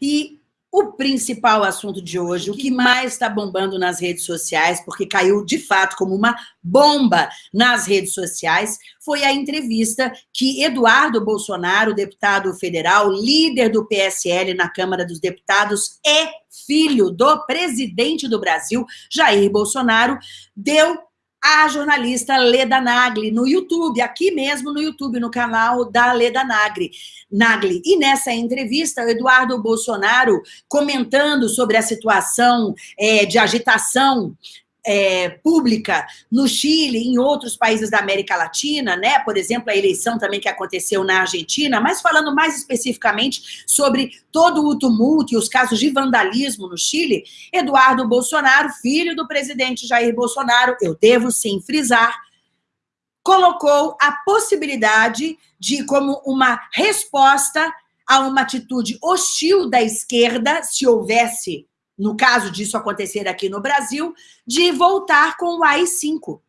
E o principal assunto de hoje, o que mais está bombando nas redes sociais, porque caiu de fato como uma bomba nas redes sociais, foi a entrevista que Eduardo Bolsonaro, deputado federal, líder do PSL na Câmara dos Deputados e filho do presidente do Brasil, Jair Bolsonaro, deu a jornalista Leda Nagli no YouTube, aqui mesmo no YouTube, no canal da Leda Nagli. Nagli. E nessa entrevista, o Eduardo Bolsonaro comentando sobre a situação é, de agitação é, pública no Chile em outros países da América Latina, né? Por exemplo, a eleição também que aconteceu na Argentina, mas falando mais especificamente sobre todo o tumulto e os casos de vandalismo no Chile, Eduardo Bolsonaro, filho do presidente Jair Bolsonaro, eu devo sim frisar, colocou a possibilidade de, como uma resposta a uma atitude hostil da esquerda, se houvesse no caso disso acontecer aqui no Brasil, de voltar com o AI-5,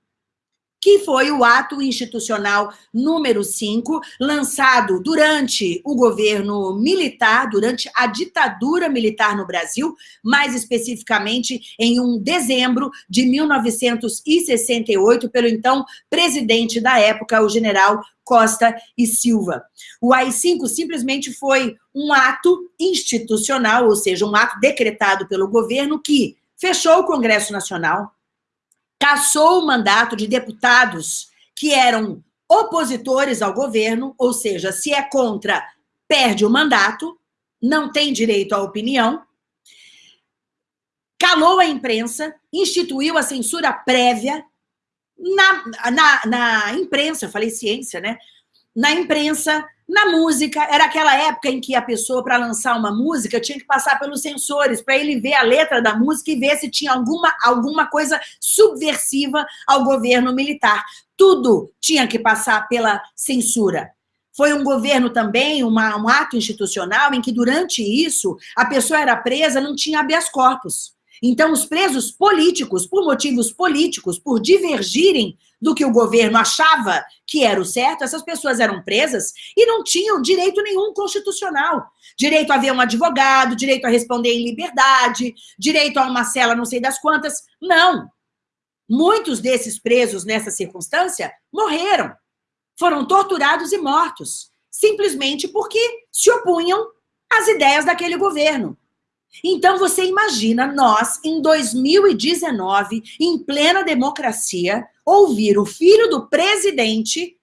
que foi o ato institucional número 5, lançado durante o governo militar, durante a ditadura militar no Brasil, mais especificamente em um dezembro de 1968, pelo então presidente da época, o general Costa e Silva. O AI-5 simplesmente foi um ato institucional, ou seja, um ato decretado pelo governo que fechou o Congresso Nacional, cassou o mandato de deputados que eram opositores ao governo, ou seja, se é contra, perde o mandato, não tem direito à opinião, calou a imprensa, instituiu a censura prévia, na, na, na imprensa, eu falei ciência, né? Na imprensa, na música, era aquela época em que a pessoa, para lançar uma música, tinha que passar pelos sensores, para ele ver a letra da música e ver se tinha alguma, alguma coisa subversiva ao governo militar. Tudo tinha que passar pela censura. Foi um governo também, uma, um ato institucional, em que durante isso a pessoa era presa, não tinha habeas corpus. Então, os presos políticos, por motivos políticos, por divergirem do que o governo achava que era o certo, essas pessoas eram presas e não tinham direito nenhum constitucional. Direito a ver um advogado, direito a responder em liberdade, direito a uma cela não sei das quantas. Não. Muitos desses presos nessa circunstância morreram. Foram torturados e mortos, simplesmente porque se opunham às ideias daquele governo. Então, você imagina nós, em 2019, em plena democracia, ouvir o filho do presidente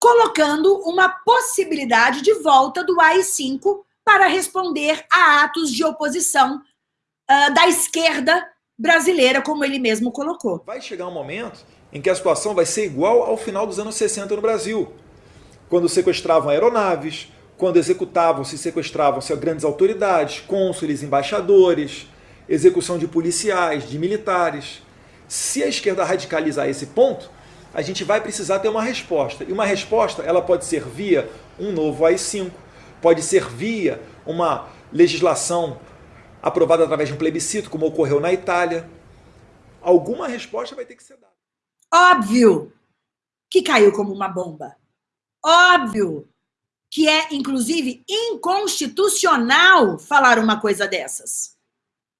colocando uma possibilidade de volta do AI-5 para responder a atos de oposição uh, da esquerda brasileira, como ele mesmo colocou. Vai chegar um momento em que a situação vai ser igual ao final dos anos 60 no Brasil, quando sequestravam aeronaves, quando executavam-se e sequestravam-se grandes autoridades, cônsules, embaixadores, execução de policiais, de militares. Se a esquerda radicalizar esse ponto, a gente vai precisar ter uma resposta. E uma resposta ela pode ser via um novo AI-5, pode ser via uma legislação aprovada através de um plebiscito, como ocorreu na Itália. Alguma resposta vai ter que ser dada. Óbvio que caiu como uma bomba. Óbvio que é, inclusive, inconstitucional falar uma coisa dessas.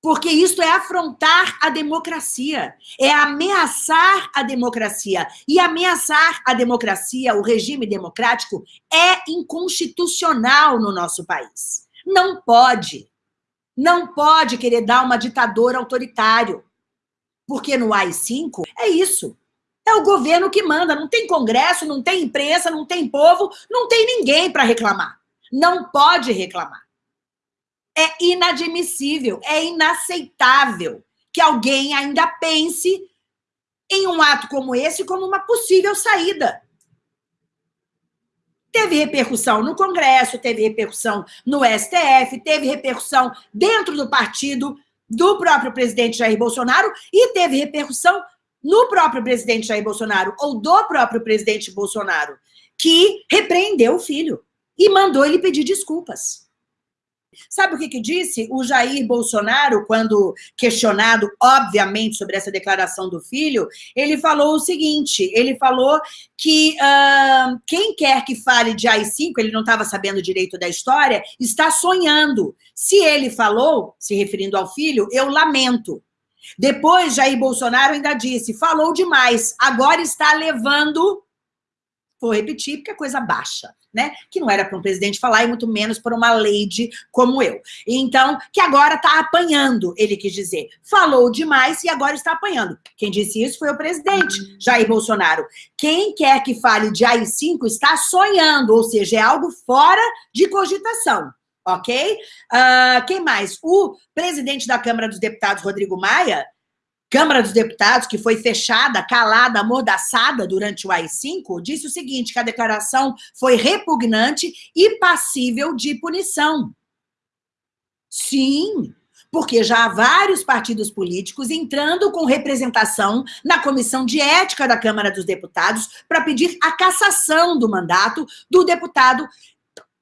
Porque isso é afrontar a democracia, é ameaçar a democracia. E ameaçar a democracia, o regime democrático, é inconstitucional no nosso país. Não pode. Não pode querer dar uma ditadura autoritário. Porque no AI-5 é isso. É o governo que manda, não tem congresso, não tem imprensa, não tem povo, não tem ninguém para reclamar. Não pode reclamar. É inadmissível, é inaceitável que alguém ainda pense em um ato como esse como uma possível saída. Teve repercussão no Congresso, teve repercussão no STF, teve repercussão dentro do partido do próprio presidente Jair Bolsonaro e teve repercussão no próprio presidente Jair Bolsonaro ou do próprio presidente Bolsonaro, que repreendeu o filho e mandou ele pedir desculpas. Sabe o que, que disse o Jair Bolsonaro, quando questionado, obviamente, sobre essa declaração do filho? Ele falou o seguinte: ele falou que uh, quem quer que fale de AI-5, ele não estava sabendo direito da história, está sonhando. Se ele falou, se referindo ao filho, eu lamento. Depois, Jair Bolsonaro ainda disse: falou demais, agora está levando. Vou repetir, porque é coisa baixa né? Que não era para um presidente falar, e muito menos para uma lady como eu. Então, que agora está apanhando, ele quis dizer. Falou demais e agora está apanhando. Quem disse isso foi o presidente, Jair Bolsonaro. Quem quer que fale de AI-5 está sonhando, ou seja, é algo fora de cogitação ok? Uh, quem mais? O presidente da Câmara dos Deputados, Rodrigo Maia, Câmara dos Deputados, que foi fechada, calada, amordaçada durante o AI-5, disse o seguinte, que a declaração foi repugnante e passível de punição. Sim, porque já há vários partidos políticos entrando com representação na Comissão de Ética da Câmara dos Deputados para pedir a cassação do mandato do deputado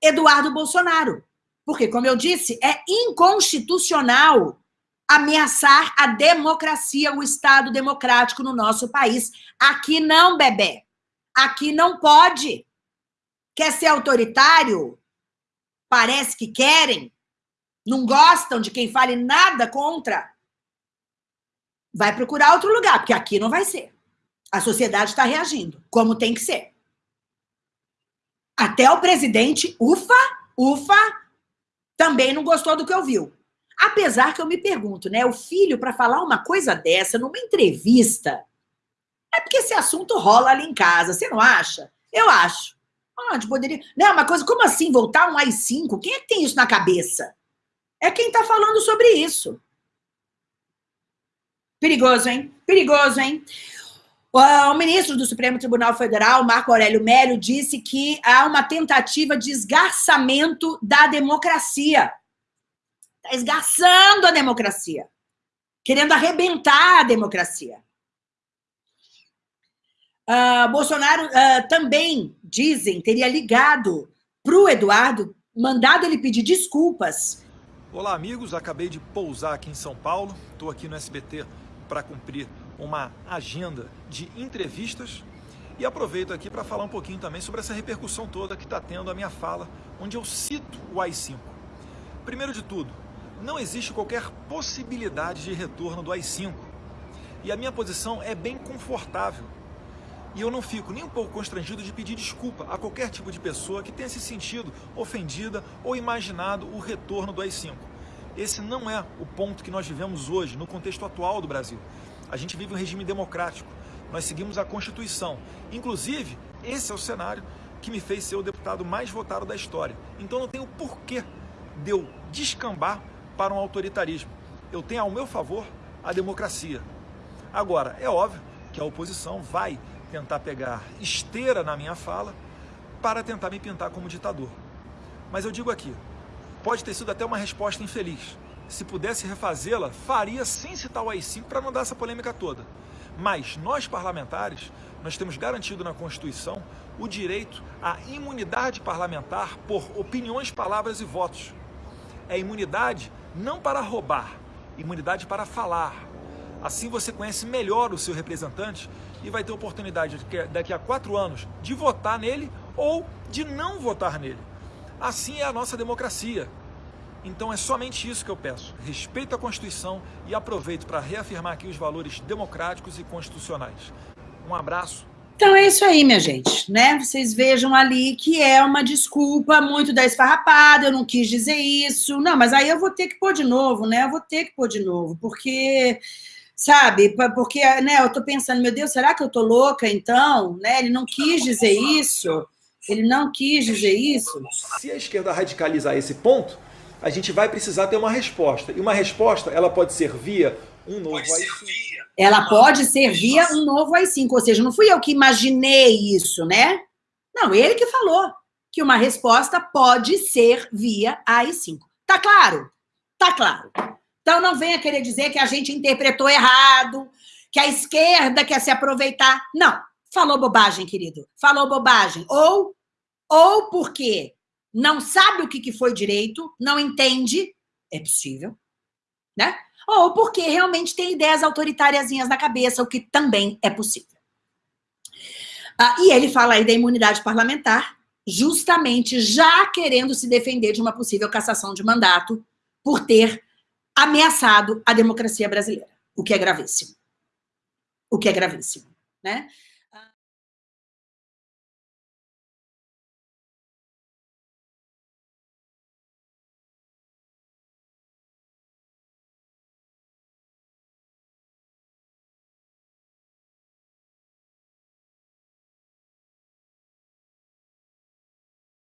Eduardo Bolsonaro. Porque, como eu disse, é inconstitucional ameaçar a democracia, o Estado democrático no nosso país. Aqui não, bebê. Aqui não pode. Quer ser autoritário? Parece que querem. Não gostam de quem fale nada contra. Vai procurar outro lugar, porque aqui não vai ser. A sociedade está reagindo, como tem que ser. Até o presidente, ufa, ufa, também não gostou do que ouviu. Apesar que eu me pergunto, né? O filho, para falar uma coisa dessa numa entrevista, é porque esse assunto rola ali em casa, você não acha? Eu acho. Onde poderia. Não, uma coisa, como assim voltar um AI-5? Quem é que tem isso na cabeça? É quem está falando sobre isso. Perigoso, hein? Perigoso, hein? O ministro do Supremo Tribunal Federal, Marco Aurélio Mélio, disse que há uma tentativa de esgarçamento da democracia. Está esgarçando a democracia, querendo arrebentar a democracia. Uh, Bolsonaro uh, também, dizem, teria ligado para o Eduardo, mandado ele pedir desculpas. Olá, amigos. Acabei de pousar aqui em São Paulo. Estou aqui no SBT para cumprir uma agenda de entrevistas e aproveito aqui para falar um pouquinho também sobre essa repercussão toda que está tendo a minha fala, onde eu cito o AI-5. Primeiro de tudo, não existe qualquer possibilidade de retorno do AI-5. E a minha posição é bem confortável. E eu não fico nem um pouco constrangido de pedir desculpa a qualquer tipo de pessoa que tenha se sentido ofendida ou imaginado o retorno do AI-5. Esse não é o ponto que nós vivemos hoje, no contexto atual do Brasil. A gente vive um regime democrático. Nós seguimos a Constituição. Inclusive, esse é o cenário que me fez ser o deputado mais votado da história. Então não tenho porquê de eu descambar para um autoritarismo. Eu tenho ao meu favor a democracia. Agora, é óbvio que a oposição vai tentar pegar esteira na minha fala para tentar me pintar como ditador. Mas eu digo aqui, pode ter sido até uma resposta infeliz. Se pudesse refazê-la, faria sem citar o AI-5 para não dar essa polêmica toda. Mas nós parlamentares, nós temos garantido na Constituição o direito à imunidade parlamentar por opiniões, palavras e votos. É imunidade não para roubar, imunidade para falar. Assim você conhece melhor o seu representante e vai ter oportunidade daqui a quatro anos de votar nele ou de não votar nele. Assim é a nossa democracia. Então é somente isso que eu peço. Respeito a Constituição e aproveito para reafirmar aqui os valores democráticos e constitucionais. Um abraço então é isso aí, minha gente, né? Vocês vejam ali que é uma desculpa muito da esfarrapada, eu não quis dizer isso. Não, mas aí eu vou ter que pôr de novo, né? Eu vou ter que pôr de novo, porque, sabe, porque, né, eu tô pensando, meu Deus, será que eu tô louca então? Né? Ele não quis dizer isso. Ele não quis dizer isso. Se a esquerda radicalizar esse ponto, a gente vai precisar ter uma resposta. E uma resposta, ela pode ser via um novo AI-5. Ela pode ser via um novo AI-5, ou seja, não fui eu que imaginei isso, né? Não, ele que falou que uma resposta pode ser via AI-5. Tá claro? Tá claro. Então não venha querer dizer que a gente interpretou errado, que a esquerda quer se aproveitar. Não, falou bobagem, querido. Falou bobagem. Ou, ou porque não sabe o que foi direito, não entende, é possível, né? Ou porque realmente tem ideias autoritárias na cabeça, o que também é possível. Ah, e ele fala aí da imunidade parlamentar, justamente já querendo se defender de uma possível cassação de mandato por ter ameaçado a democracia brasileira, o que é gravíssimo. O que é gravíssimo, né?